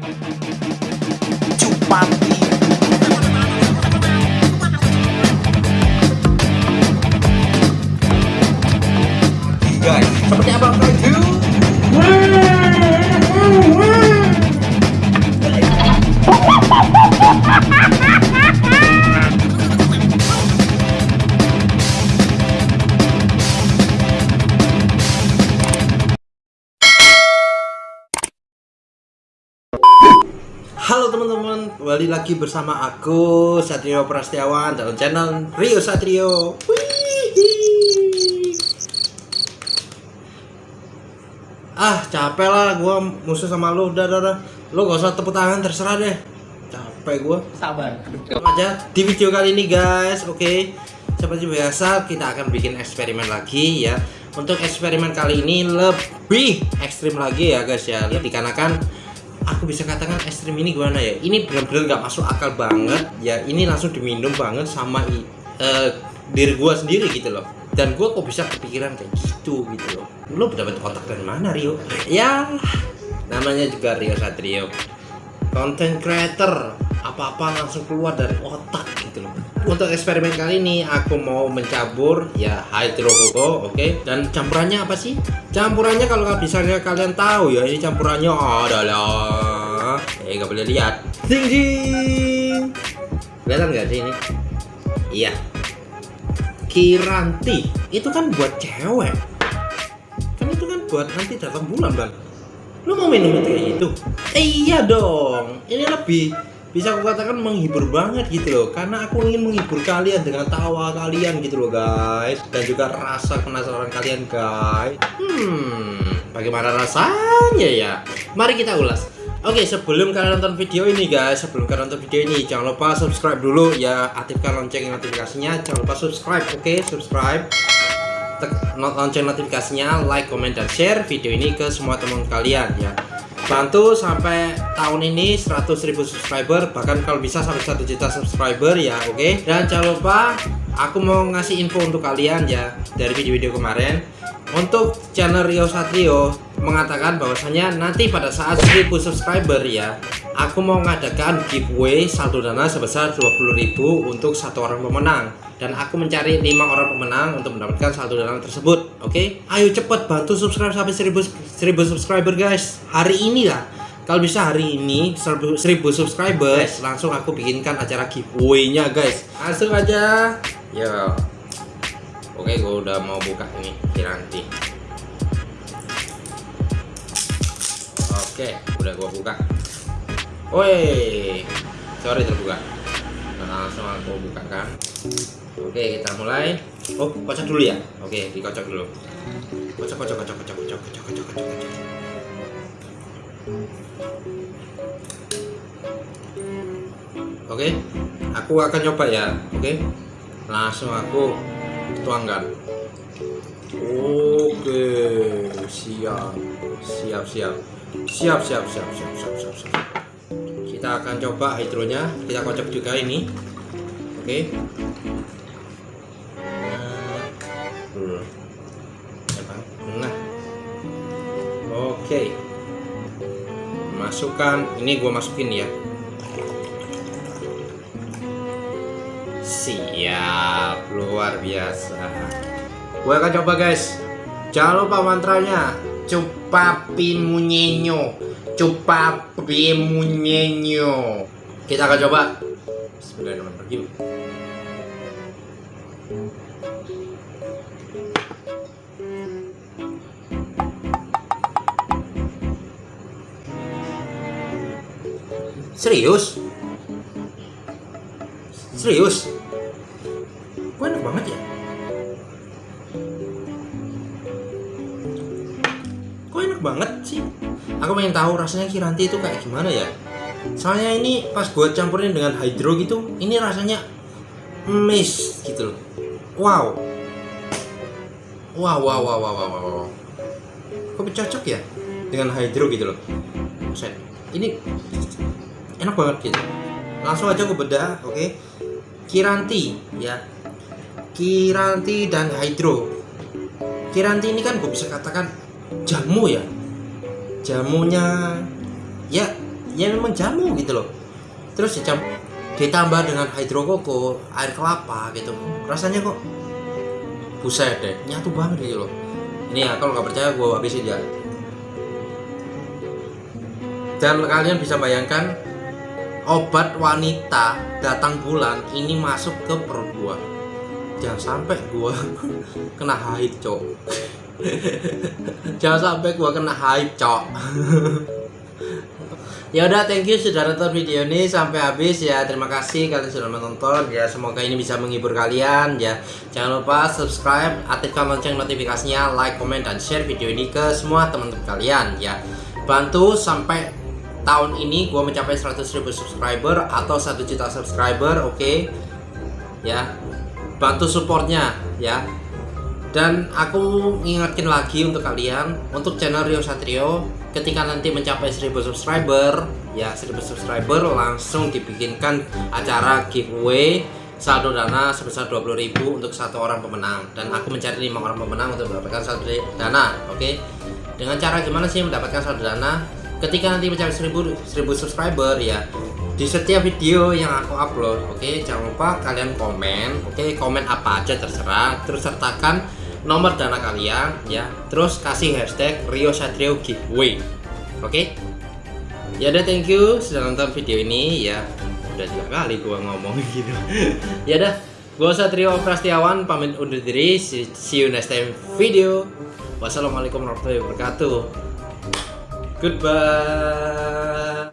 Guys, seperti apa Halo teman-teman, kembali lagi bersama aku Satrio Prastiawan dalam channel Rio Satrio. Wih. Ah capek lah, gua musuh sama lu, udah, udah, udah. Lu gak usah tepuk tangan, terserah deh. Capek gua. Sabar. Aja di video kali ini guys, oke. Seperti biasa kita akan bikin eksperimen lagi ya. Untuk eksperimen kali ini lebih ekstrim lagi ya guys ya. Dikarenakan aku bisa katakan ekstrim ini gimana ya? Ini benar-benar nggak masuk akal banget ya. Ini langsung diminum banget sama eh, diri gua sendiri gitu loh. Dan gua kok bisa kepikiran kayak gitu gitu loh. Lu dapat otak dari mana Rio? Ya namanya juga Rio Satrio content creator apa-apa langsung keluar dari otak gitu loh untuk eksperimen kali ini aku mau mencabur ya hydrokoko oke. Dan campurannya apa sih? Campurannya kalau misalnya kalian tahu ya ini campurannya adalah eh nggak boleh lihat. Ding. Kelihatan nggak sih ini? Iya. Kiranti. Itu kan buat cewek. Kan itu kan buat nanti datang bulan bang. Lu mau minum itu kayak gitu? Eh, iya dong. Ini lebih bisa aku katakan menghibur banget gitu loh. Karena aku ingin menghibur kalian dengan tawa kalian gitu loh guys. Dan juga rasa penasaran kalian guys. Hmm bagaimana rasanya ya? Mari kita ulas. Oke sebelum kalian nonton video ini guys Sebelum kalian nonton video ini Jangan lupa subscribe dulu ya. Aktifkan lonceng notifikasinya. Jangan lupa subscribe Oke? Subscribe. Tek- lonceng notifikasinya, like, comment, dan share video ini ke semua teman kalian ya. Bantu sampai tahun ini 100.000 subscriber, bahkan kalau bisa sampai 1 juta subscriber ya, oke. Dan jangan lupa aku mau ngasih info untuk kalian ya dari video-video kemarin. Untuk channel Rio Satrio mengatakan bahwasanya nanti pada saat 1000 subscriber ya, aku mau ngadakan giveaway saldo dana sebesar 20.000 untuk satu orang pemenang dan aku mencari lima orang pemenang untuk mendapatkan saldo dana tersebut. Oke, ayo cepet bantu subscribe sampai 1000 1000 subscriber guys. Hari ini lah. Kalau bisa hari ini 1000 1000 subscribers langsung aku bikinkan acara giveaway-nya guys. Langsung aja. Yo. Oke, gue udah mau buka ini Kiranti. Oke, udah gua buka. Woi, sorry terbuka. Nah, langsung aku bukakan. Oke, kita mulai. Oh, kocok dulu ya. Oke, dikocok dulu. Kocok, kocok, kocok, kocok, kocok, kocok, kocok, kocok. Oke, aku akan coba ya. Oke, langsung aku tuangkan. Oke, siap, siap, siap, siap, siap, siap, siap, siap, siap, siap. Kita akan coba hidronya. Kita kocok juga ini. Oke. Bang. Nah. Oke. Masukkan. Ini gua masukin ya. Luar biasa. Gue akan coba guys. Jangan lupa mantranya. Cupapi munyenyo. Cupapi munyenyo. Kita akan coba. Bismillahirrahmanirrahim. Serius? Serius? Kok enak banget ya? Kok enak banget sih? Aku pengen tahu rasanya Kiranti itu kayak gimana ya? Soalnya ini pas gue campurin dengan hydro gitu, ini rasanya miss gitu loh. Wow. Wow, wow, wow, wow, wow, wow. Kok cocok ya dengan hydro gitu loh. Buset. Ini enak banget gitu. Langsung aja aku bedah, oke? Kiranti ya. Kiranti dan hydro. Kiranti ini kan gue bisa katakan jamu ya. Jamunya ya ya memang jamu gitu loh. Terus dicam ditambah dengan hidrokoko air kelapa gitu. Rasanya kok buset deh nyatu banget gitu loh. Ini ya kalau nggak percaya gue habisin ya. Dan kalian bisa bayangkan obat wanita datang bulan ini masuk ke perut gua jangan sampai gua kena haid cok. Jangan sampai gua kena haid cok. Ya udah thank you sudah nonton video ini sampai habis ya. Terima kasih kalian sudah menonton ya. Semoga ini bisa menghibur kalian ya. Jangan lupa subscribe aktifkan lonceng notifikasinya like comment dan share video ini ke semua teman-teman kalian ya. Bantu sampai tahun ini gue mencapai 100.000 subscriber atau 1 juta subscriber oke? Okay? ya bantu supportnya ya. Dan aku ngingetin lagi untuk kalian untuk channel Rio Satrio ketika nanti mencapai 1000 subscriber ya 1000 subscriber langsung dibikinkan acara giveaway saldo dana sebesar 20.000 untuk satu orang pemenang. Dan aku mencari lima orang pemenang untuk mendapatkan saldo dana oke? Okay? dengan cara gimana sih mendapatkan saldo dana ketika nanti mencapai 1000 1000 subscriber ya di setiap video yang aku upload oke okay, jangan lupa kalian komen oke okay, komen apa aja terserah terus sertakan nomor dana kalian ya terus kasih hashtag Rio Satrio giveaway oke? Okay? ya udah thank you sudah nonton video ini ya udah dua kali gua ngomong gitu. Ya udah gua Satrio Prastiawan pamit undur diri see you next time video. Wassalamualaikum warahmatullahi wabarakatuh Goodbye.